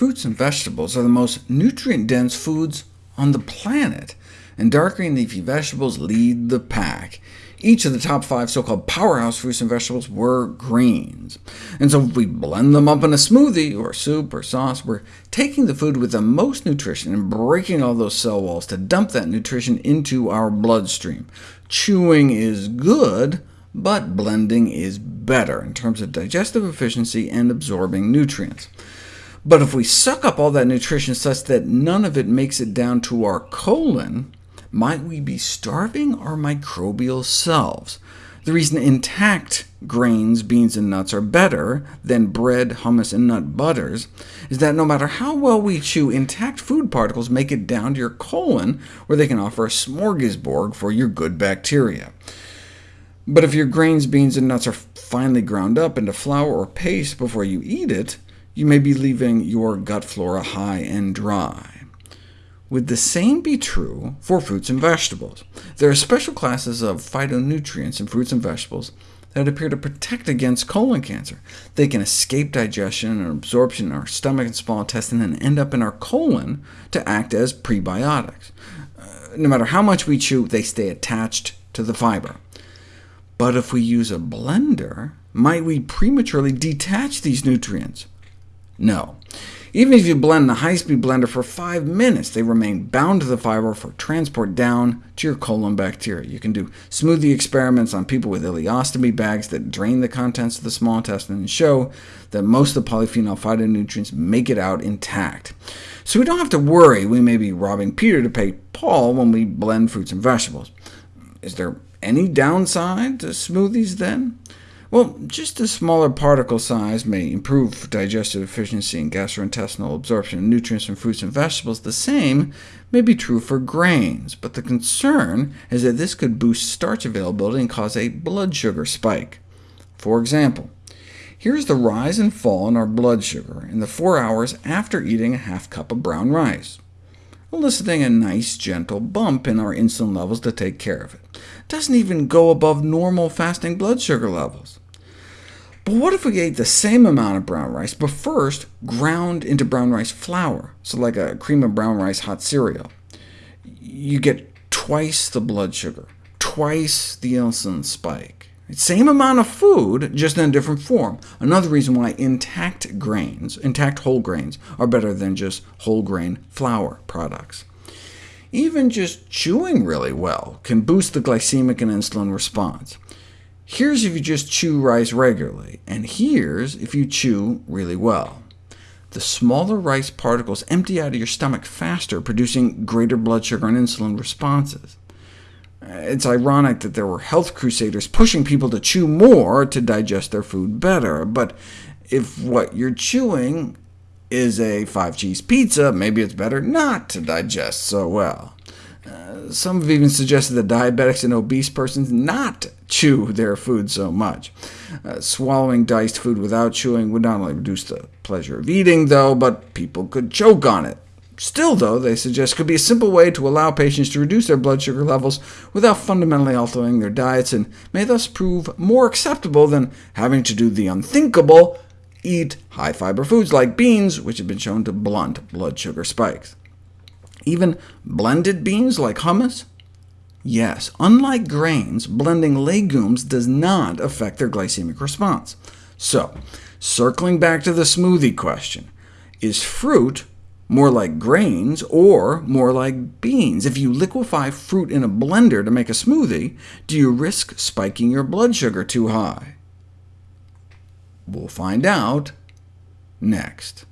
Fruits and vegetables are the most nutrient-dense foods on the planet, and dark green leafy vegetables lead the pack. Each of the top five so-called powerhouse fruits and vegetables were greens. And so if we blend them up in a smoothie, or soup, or sauce, we're taking the food with the most nutrition and breaking all those cell walls to dump that nutrition into our bloodstream. Chewing is good, but blending is better in terms of digestive efficiency and absorbing nutrients. But if we suck up all that nutrition such that none of it makes it down to our colon, might we be starving our microbial selves? The reason intact grains, beans, and nuts are better than bread, hummus, and nut butters is that no matter how well we chew, intact food particles make it down to your colon, where they can offer a smorgasbord for your good bacteria. But if your grains, beans, and nuts are finely ground up into flour or paste before you eat it, you may be leaving your gut flora high and dry. Would the same be true for fruits and vegetables? There are special classes of phytonutrients in fruits and vegetables that appear to protect against colon cancer. They can escape digestion and absorption in our stomach and small intestine, and end up in our colon to act as prebiotics. Uh, no matter how much we chew, they stay attached to the fiber. But if we use a blender, might we prematurely detach these nutrients? No. Even if you blend in a high-speed blender for 5 minutes, they remain bound to the fiber for transport down to your colon bacteria. You can do smoothie experiments on people with ileostomy bags that drain the contents of the small intestine and show that most of the polyphenol phytonutrients make it out intact. So we don't have to worry we may be robbing Peter to pay Paul when we blend fruits and vegetables. Is there any downside to smoothies then? Well, just a smaller particle size may improve digestive efficiency and gastrointestinal absorption of nutrients from fruits and vegetables. The same may be true for grains, but the concern is that this could boost starch availability and cause a blood sugar spike. For example, here's the rise and fall in our blood sugar in the four hours after eating a half cup of brown rice eliciting a nice gentle bump in our insulin levels to take care of it. Doesn't even go above normal fasting blood sugar levels. But what if we ate the same amount of brown rice, but first ground into brown rice flour, so like a cream of brown rice hot cereal? You get twice the blood sugar, twice the insulin spike. Same amount of food, just in a different form. Another reason why intact grains, intact whole grains, are better than just whole grain flour products. Even just chewing really well can boost the glycemic and insulin response. Here's if you just chew rice regularly, and here's if you chew really well. The smaller rice particles empty out of your stomach faster, producing greater blood sugar and insulin responses. It's ironic that there were health crusaders pushing people to chew more to digest their food better, but if what you're chewing is a five-cheese pizza, maybe it's better not to digest so well. Uh, some have even suggested that diabetics and obese persons not chew their food so much. Uh, swallowing diced food without chewing would not only reduce the pleasure of eating, though, but people could choke on it. Still, though, they suggest could be a simple way to allow patients to reduce their blood sugar levels without fundamentally altering their diets, and may thus prove more acceptable than having to do the unthinkable, eat high-fiber foods like beans, which have been shown to blunt blood sugar spikes. Even blended beans like hummus? Yes, unlike grains, blending legumes does not affect their glycemic response. So, circling back to the smoothie question, is fruit more like grains or more like beans? If you liquefy fruit in a blender to make a smoothie, do you risk spiking your blood sugar too high? We'll find out next.